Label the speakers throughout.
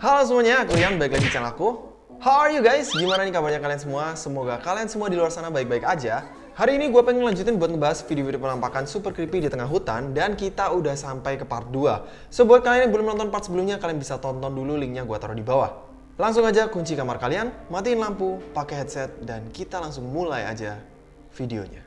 Speaker 1: Halo semuanya, aku Rian, balik lagi di channel aku. How are you guys? Gimana nih kabarnya kalian semua? Semoga kalian semua di luar sana baik-baik aja. Hari ini gue pengen lanjutin buat ngebahas video-video penampakan super creepy di tengah hutan Dan kita udah sampai ke part 2 So buat kalian yang belum nonton part sebelumnya, kalian bisa tonton dulu linknya gue taruh di bawah. Langsung aja kunci kamar kalian, matiin lampu, pakai headset, dan kita langsung mulai aja videonya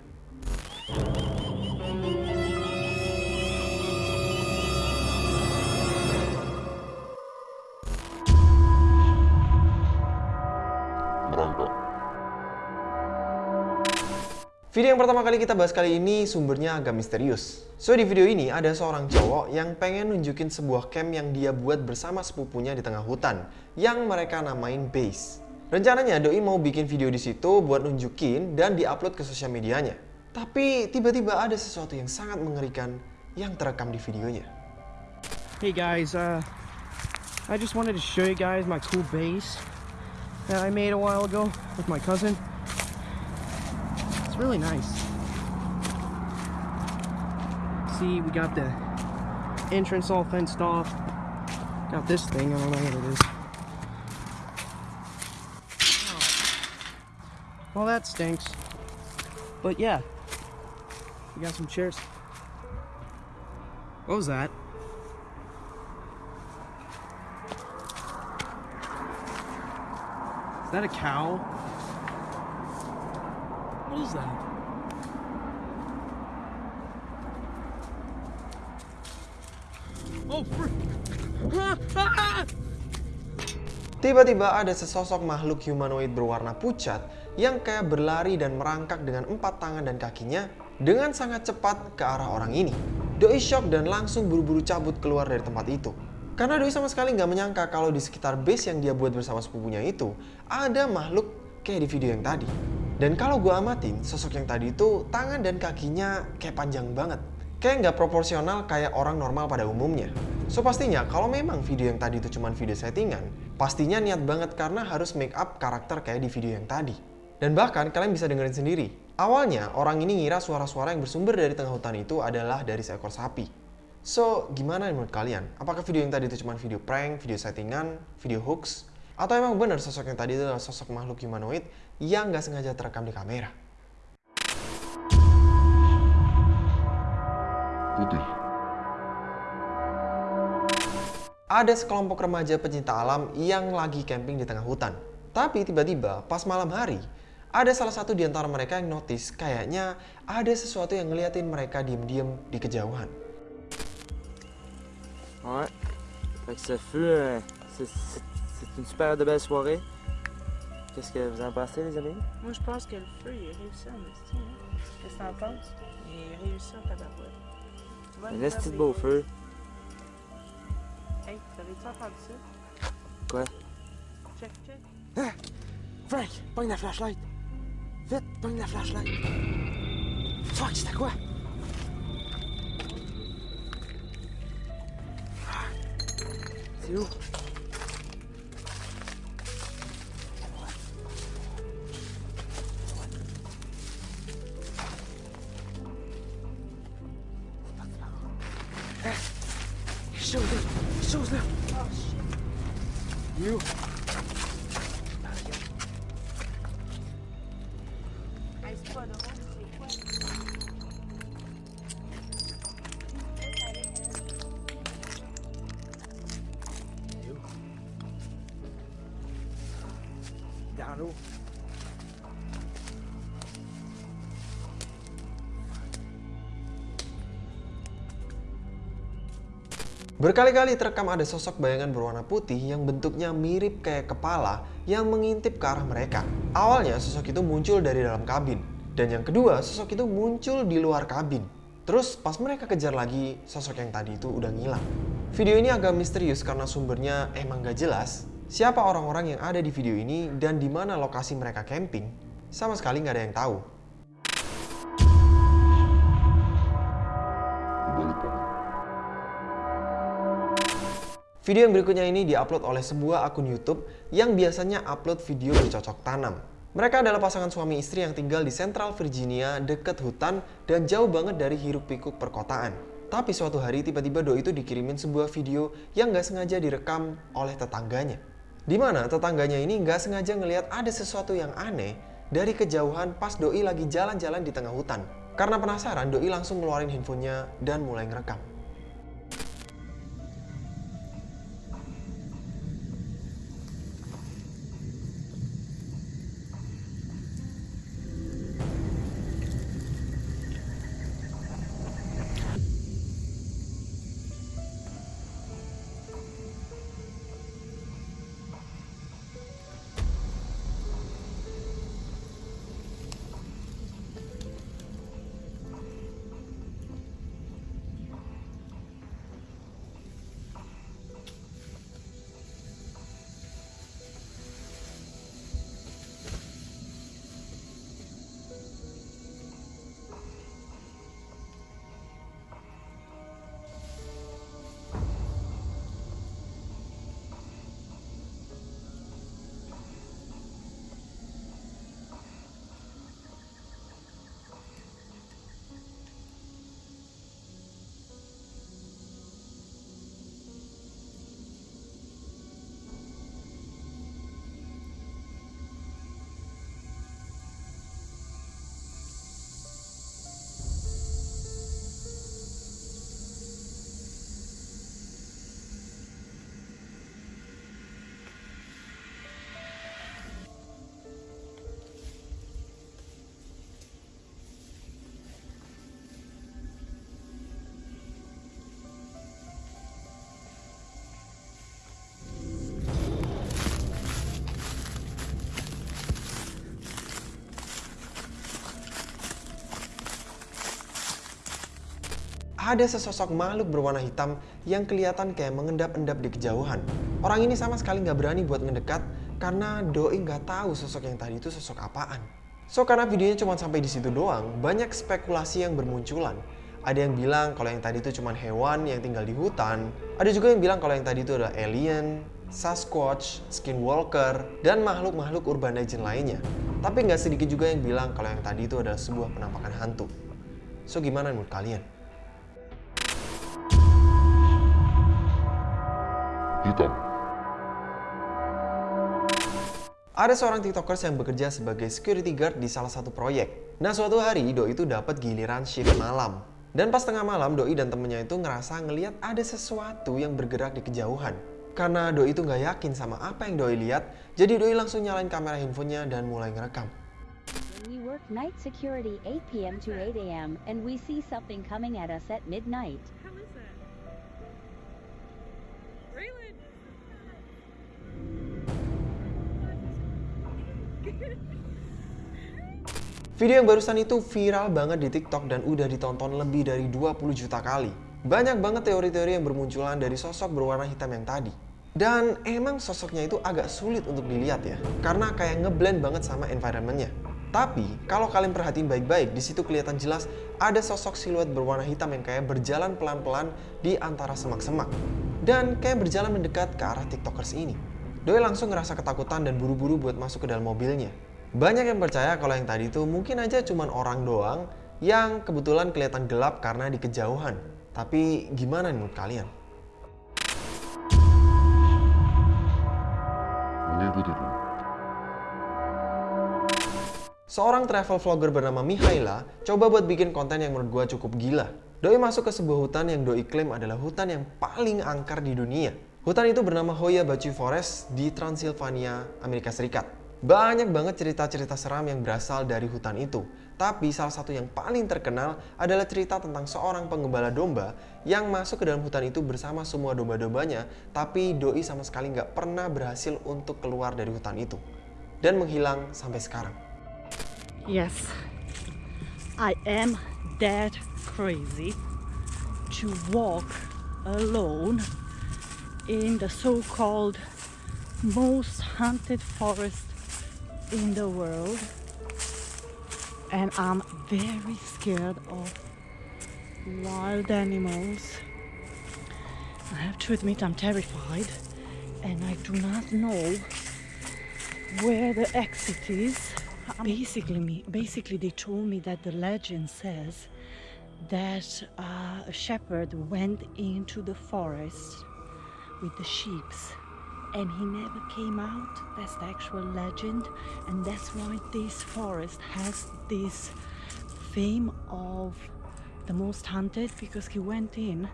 Speaker 1: Video yang pertama kali kita bahas kali ini sumbernya agak misterius. So di video ini ada seorang cowok yang pengen nunjukin sebuah camp yang dia buat bersama sepupunya di tengah hutan yang mereka namain base. Rencananya Doi mau bikin video di situ buat nunjukin dan diupload ke sosial medianya. Tapi tiba-tiba ada sesuatu yang sangat mengerikan yang terekam di videonya.
Speaker 2: Hey guys, uh, I just wanted to show you guys my cool base that I made a while ago with my cousin. It's really nice. See, we got the entrance all fenced off. Got this thing, I don't know what it is. Oh. Well, that stinks. But yeah, we got some chairs. What was that? Is that a cow? What is that? Oh!
Speaker 1: Tiba-tiba ada sesosok makhluk humanoid berwarna pucat yang kayak berlari dan merangkak dengan empat tangan dan kakinya dengan sangat cepat ke arah orang ini. Doi shock dan langsung buru-buru cabut keluar dari tempat itu. Karena Doi sama sekali nggak menyangka kalau di sekitar base yang dia buat bersama sepupunya itu ada makhluk kayak di video yang tadi. Dan kalau gue amatin, sosok yang tadi itu tangan dan kakinya kayak panjang banget. Kayak nggak proporsional kayak orang normal pada umumnya. So pastinya kalau memang video yang tadi itu cuma video settingan, pastinya niat banget karena harus make up karakter kayak di video yang tadi. Dan bahkan kalian bisa dengerin sendiri. Awalnya orang ini ngira suara-suara yang bersumber dari tengah hutan itu adalah dari seekor sapi. So, gimana menurut kalian? Apakah video yang tadi itu cuma video prank, video settingan, video hoax? Atau emang benar sosok yang tadi itu adalah sosok makhluk humanoid yang nggak sengaja terekam di kamera?
Speaker 3: Putih.
Speaker 1: Ada sekelompok remaja pecinta alam yang lagi camping di tengah hutan. Tapi tiba-tiba pas malam hari, ada salah satu di antara mereka yang notice kayaknya ada sesuatu yang ngeliatin mereka diem-diem di kejauhan.
Speaker 4: Ouais. Fait que ce fut c'est- une super de belle soirée. Qu'est-ce que vous en pensez, les amis?
Speaker 5: Moi, je pense que le feu, il a réussi en esti. hein. Qu'est-ce que t'en penses? Il a réussi en tabarouette.
Speaker 4: Un esti de beau feu.
Speaker 5: Hey, t'avais-tu entendu ça?
Speaker 4: Quoi?
Speaker 5: Check, check.
Speaker 4: Frank, pogne la flashlight! Vite, pogne la flashlight! Fuck, c'était quoi? C'est où? You!
Speaker 5: Hey, c'est
Speaker 1: Berkali-kali terekam ada sosok bayangan berwarna putih yang bentuknya mirip kayak kepala yang mengintip ke arah mereka. Awalnya sosok itu muncul dari dalam kabin. Dan yang kedua, sosok itu muncul di luar kabin. Terus pas mereka kejar lagi, sosok yang tadi itu udah ngilang. Video ini agak misterius karena sumbernya emang gak jelas. Siapa orang-orang yang ada di video ini dan di mana lokasi mereka camping, sama sekali nggak ada yang tahu. Video yang berikutnya ini diupload oleh sebuah akun YouTube yang biasanya upload video bercocok tanam. Mereka adalah pasangan suami istri yang tinggal di Central Virginia dekat hutan dan jauh banget dari hiruk pikuk perkotaan. Tapi suatu hari tiba-tiba Doi itu dikirimin sebuah video yang nggak sengaja direkam oleh tetangganya. Di mana tetangganya ini nggak sengaja ngelihat ada sesuatu yang aneh dari kejauhan pas Doi lagi jalan-jalan di tengah hutan. Karena penasaran, Doi langsung ngeluarin handphonenya dan mulai ngerekam. Ada sesosok makhluk berwarna hitam yang kelihatan kayak mengendap-endap di kejauhan. Orang ini sama sekali nggak berani buat ngedekat karena Doi nggak tahu sosok yang tadi itu sosok apaan. So karena videonya cuma sampai di situ doang, banyak spekulasi yang bermunculan. Ada yang bilang kalau yang tadi itu cuma hewan yang tinggal di hutan. Ada juga yang bilang kalau yang tadi itu adalah alien, Sasquatch, Skinwalker, dan makhluk-makhluk urban legend lainnya. Tapi nggak sedikit juga yang bilang kalau yang tadi itu adalah sebuah penampakan hantu. So gimana menurut kalian?
Speaker 3: Hitam,
Speaker 1: Ada seorang tiktokers yang bekerja sebagai security guard di salah satu proyek. Nah suatu hari Doi itu dapat giliran shift malam. Dan pas tengah malam Doi dan temennya itu ngerasa ngeliat ada sesuatu yang bergerak di kejauhan. Karena Doi itu nggak yakin sama apa yang Doi lihat, jadi Doi langsung nyalain kamera handphonenya dan mulai ngerekam.
Speaker 6: When we work night security 8 p.m. to 8 a.m. and we see something coming at us at midnight.
Speaker 1: Video yang barusan itu viral banget di TikTok dan udah ditonton lebih dari 20 juta kali. Banyak banget teori-teori yang bermunculan dari sosok berwarna hitam yang tadi. Dan emang sosoknya itu agak sulit untuk dilihat ya, karena kayak ngeblend banget sama environmentnya. Tapi kalau kalian perhatiin baik-baik, di situ kelihatan jelas ada sosok siluet berwarna hitam yang kayak berjalan pelan-pelan di antara semak-semak. Dan kayak berjalan mendekat ke arah tiktokers ini. Doi langsung ngerasa ketakutan dan buru-buru buat masuk ke dalam mobilnya. Banyak yang percaya kalau yang tadi itu mungkin aja cuman orang doang yang kebetulan kelihatan gelap karena di kejauhan. Tapi gimana menurut kalian? Seorang travel vlogger bernama Mihaila coba buat bikin konten yang menurut gua cukup gila. Doi masuk ke sebuah hutan yang Doi klaim adalah hutan yang paling angker di dunia. Hutan itu bernama Hoya Baciu Forest di Transylvania, Amerika Serikat. Banyak banget cerita-cerita seram yang berasal dari hutan itu. Tapi salah satu yang paling terkenal adalah cerita tentang seorang penggembala domba yang masuk ke dalam hutan itu bersama semua domba-dombanya, tapi Doi sama sekali nggak pernah berhasil untuk keluar dari hutan itu. Dan menghilang sampai sekarang.
Speaker 7: Yes, I am that crazy to walk alone in the so called most haunted forest in the world. And I'm very scared of wild animals. I have to admit, I'm terrified, and I do not know where the exit is. Basically, me, basically, they told me that the legend says that uh, a shepherd went into the forest with the sheeps and he never came out. That's the actual legend, and that's why this forest has this fame of the most hunted because he went in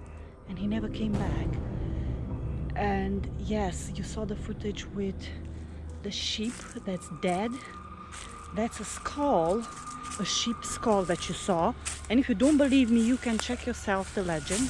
Speaker 7: and he never came back. And yes, you saw the footage with the sheep that's dead. That's a skull, a sheep skull that you saw. And if you don't believe me, you can check yourself the legend.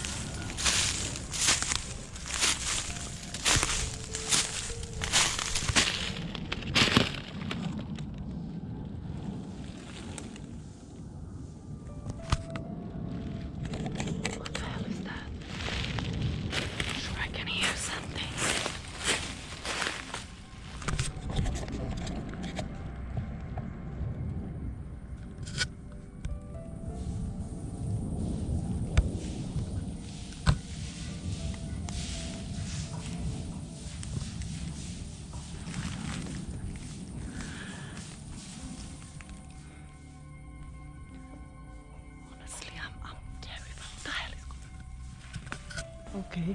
Speaker 7: Okay.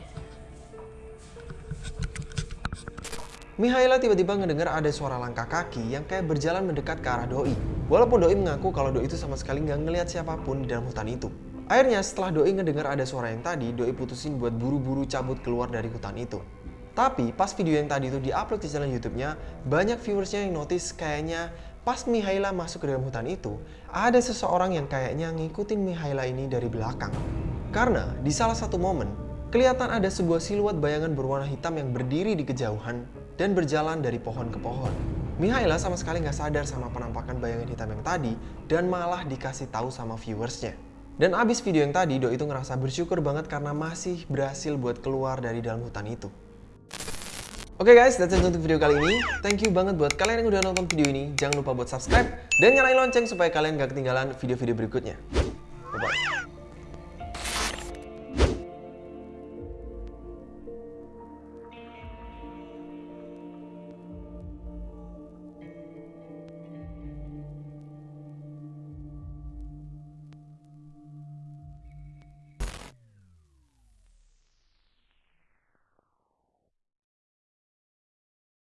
Speaker 1: Mihaela tiba-tiba ngedengar ada suara langkah kaki yang kayak berjalan mendekat ke arah Doi. Walaupun Doi mengaku kalau Doi itu sama sekali nggak ngelihat siapa pun di dalam hutan itu. Akhirnya setelah Doi ngedengar ada suara yang tadi, Doi putusin buat buru-buru cabut keluar dari hutan itu. Tapi pas video yang tadi itu diupload di channel YouTube-nya, banyak viewersnya yang notice kayaknya pas Mihaela masuk ke dalam hutan itu, ada seseorang yang kayaknya ngikutin Mihaela ini dari belakang. Karena di salah satu momen, kelihatan ada sebuah siluet bayangan berwarna hitam yang berdiri di kejauhan dan berjalan dari pohon ke pohon. Mihaela sama sekali nggak sadar sama penampakan bayangan hitam yang tadi dan malah dikasih tahu sama viewersnya. Dan abis video yang tadi, Do itu ngerasa bersyukur banget karena masih berhasil buat keluar dari dalam hutan itu. Oke guys, that's it untuk video kali ini. Thank you banget buat kalian yang udah nonton video ini. Jangan lupa buat subscribe dan nyalain lonceng supaya kalian gak ketinggalan video-video berikutnya. Bye-bye.